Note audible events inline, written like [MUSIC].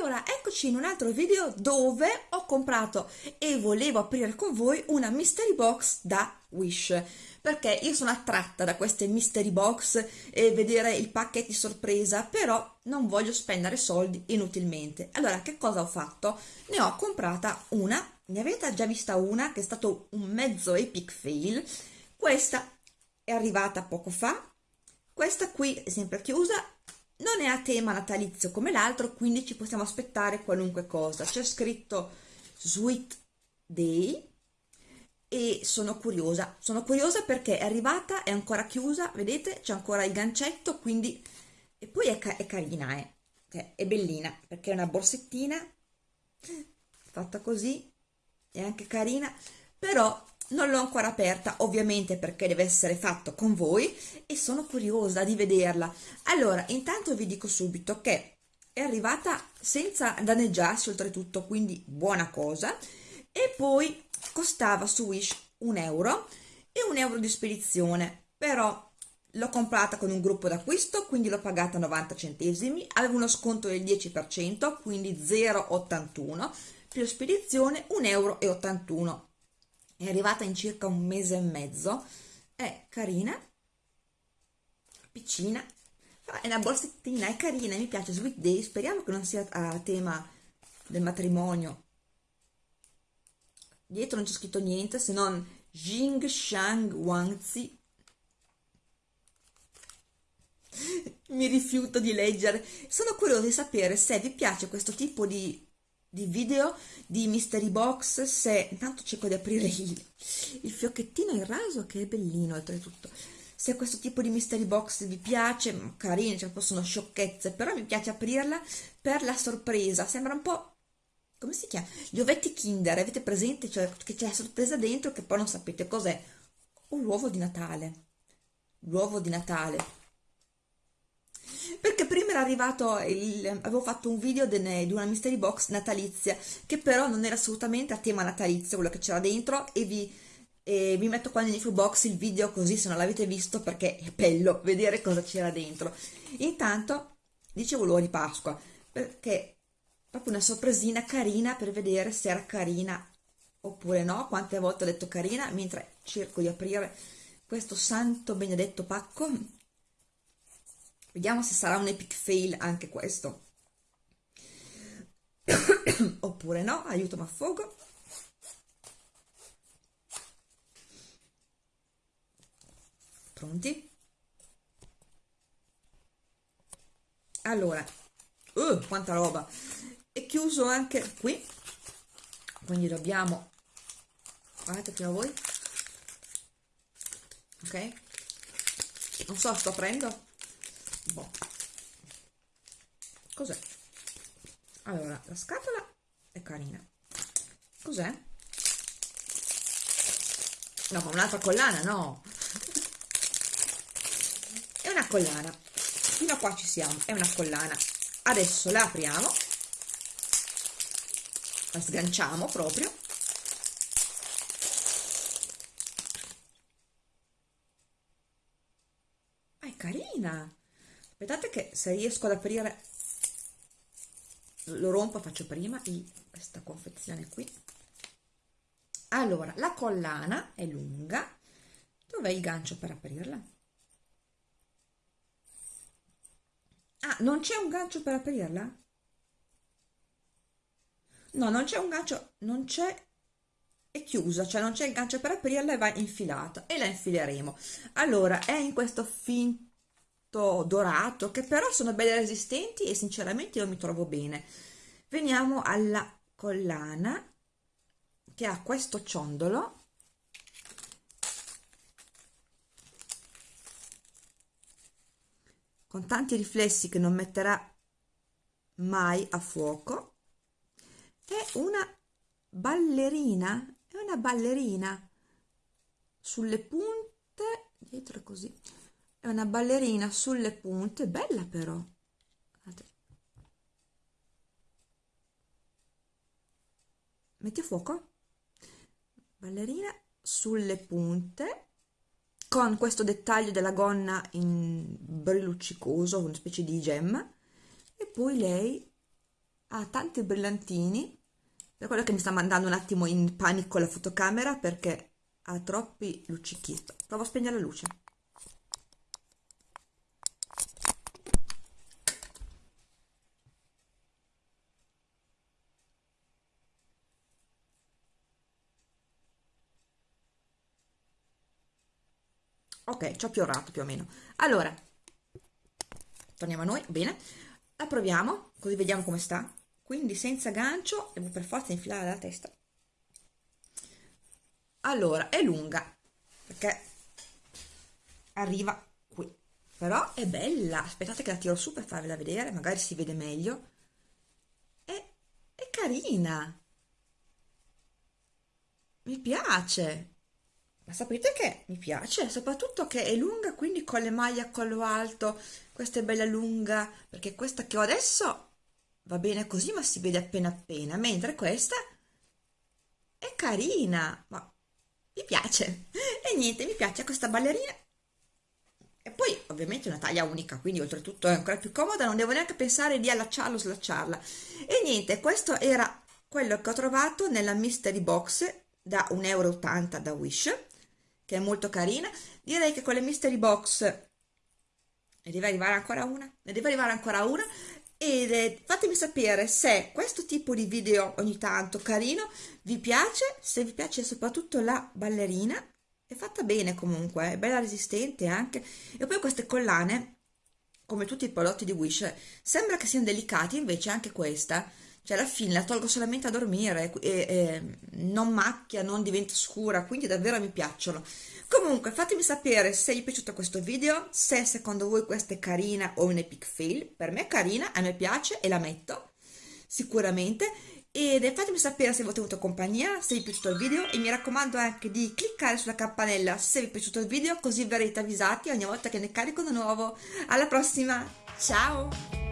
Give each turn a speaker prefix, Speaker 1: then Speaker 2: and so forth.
Speaker 1: Allora, eccoci in un altro video dove ho comprato e volevo aprire con voi una mystery box da Wish. Perché io sono attratta da queste mystery box e vedere il pacchetti sorpresa però non voglio spendere soldi inutilmente. Allora che cosa ho fatto? ne ho comprata una. Ne avete già vista una che è stato un mezzo epic fail. Questa è arrivata poco fa. Questa qui è sempre chiusa non è a tema natalizio come l'altro quindi ci possiamo aspettare qualunque cosa. C'è scritto sweet day e sono curiosa. Sono curiosa perché è arrivata è ancora chiusa vedete? C'è ancora il gancetto quindi e poi è, ca è carina eh. Cioè, è bellina perché è una borsettina fatta così è anche carina però non l'ho ancora aperta ovviamente perché deve essere fatto con voi e sono curiosa di vederla. Allora intanto vi dico subito che è arrivata senza danneggiarsi oltretutto quindi buona cosa. E poi costava su Wish un euro e un euro di spedizione però l'ho comprata con un gruppo d'acquisto quindi l'ho pagata 90 centesimi avevo uno sconto del 10% quindi 0,81 più spedizione 1,81 euro è arrivata in circa un mese e mezzo. È carina. Piccina. È una borsettina è carina mi piace. Sweet Day speriamo che non sia a tema del matrimonio. Dietro non c'è scritto niente se non Jing Shang Wangzi mi rifiuto di leggere. Sono curiosa di sapere se vi piace questo tipo di di video di mystery box se intanto cerco di aprire il, il fiocchettino in raso che è bellino oltretutto. Se questo tipo di mystery box vi piace mm, carine cioè possono sciocchezze però mi piace aprirla per la sorpresa. Sembra un po' come si chiama? gli ovetti kinder avete presente cioè che c'è la sorpresa dentro che poi non sapete cos'è? Un uovo di natale. L'uovo di natale perché prima era arrivato il, avevo fatto un video de, di una mystery box natalizia che però non era assolutamente a tema natalizio quello che c'era dentro e vi, e vi metto qua nell'info box il video così se non l'avete visto perché è bello vedere cosa c'era dentro. Intanto dicevo l'uovo di Pasqua perché proprio una sorpresina carina per vedere se era carina oppure no. Quante volte ho detto carina? Mentre cerco di aprire questo santo benedetto pacco Vediamo se sarà un epic fail anche questo. [COUGHS] Oppure no, aiuto ma affogo. Pronti? Allora, uh, quanta roba! È chiuso anche qui, quindi dobbiamo... Guardate prima voi. Ok? Non so, sto aprendo boh. cos'è? allora la scatola è carina. Cos'è? no ma un'altra collana no. È una collana. Fino a qua ci siamo è una collana. Adesso la apriamo. La sganciamo proprio. Ah, è carina aspettate che se riesco ad aprire lo rompo faccio prima i, questa confezione qui. Allora la collana è lunga. Dov'è il gancio per aprirla? Ah non c'è un gancio per aprirla? No non c'è un gancio non c'è è chiusa cioè non c'è il gancio per aprirla e va infilata e la infileremo. Allora è in questo finto dorato che però sono belle resistenti e sinceramente io mi trovo bene. Veniamo alla collana che ha questo ciondolo. Con tanti riflessi che non metterà mai a fuoco. È una ballerina è una ballerina sulle punte dietro così è una ballerina sulle punte bella però. Metti a fuoco. Ballerina sulle punte con questo dettaglio della gonna in brilluccicoso una specie di gemma e poi lei ha tanti brillantini. Per quello che mi sta mandando un attimo in panico la fotocamera perché ha troppi luccichi provo a spegnere la luce ok ci ho piorato più o meno. Allora torniamo a noi bene. La proviamo così vediamo come sta. Quindi senza gancio devo per forza infilare la testa. Allora è lunga perché arriva qui. Però è bella. Aspettate che la tiro su per farvela vedere magari si vede meglio. È, è carina. Mi piace ma sapete che mi piace, soprattutto che è lunga, quindi con le maglie a collo alto, questa è bella lunga, perché questa che ho adesso va bene così, ma si vede appena appena, mentre questa è carina, ma mi piace. [LAUGHS] E niente, mi piace questa ballerina. E poi ovviamente una taglia unica, quindi oltretutto è ancora più comoda, non devo neanche pensare di allacciarla o slacciarla. E niente, questo era quello che ho trovato nella mystery box da 1,80 euro da Wish che è molto carina. Direi che con le mystery box ne deve arrivare ancora una, ne deve arrivare ancora una ed eh, fatemi sapere se questo tipo di video ogni tanto carino vi piace, se vi piace soprattutto la ballerina, è fatta bene comunque, è bella resistente anche, e poi queste collane, come tutti i prodotti di Wish, sembra che siano delicati, invece anche questa cioè alla fine la tolgo solamente a dormire e, e non macchia, non diventa scura, quindi davvero mi piacciono. Comunque fatemi sapere se vi è piaciuto questo video, se secondo voi questa è carina o un epic fail, per me è carina, a me piace e la metto sicuramente ed fatemi sapere se vi ho tenuto compagnia, se vi è piaciuto il video e mi raccomando anche di cliccare sulla campanella se vi è piaciuto il video così verrete avvisati ogni volta che ne carico uno nuovo. Alla prossima, ciao!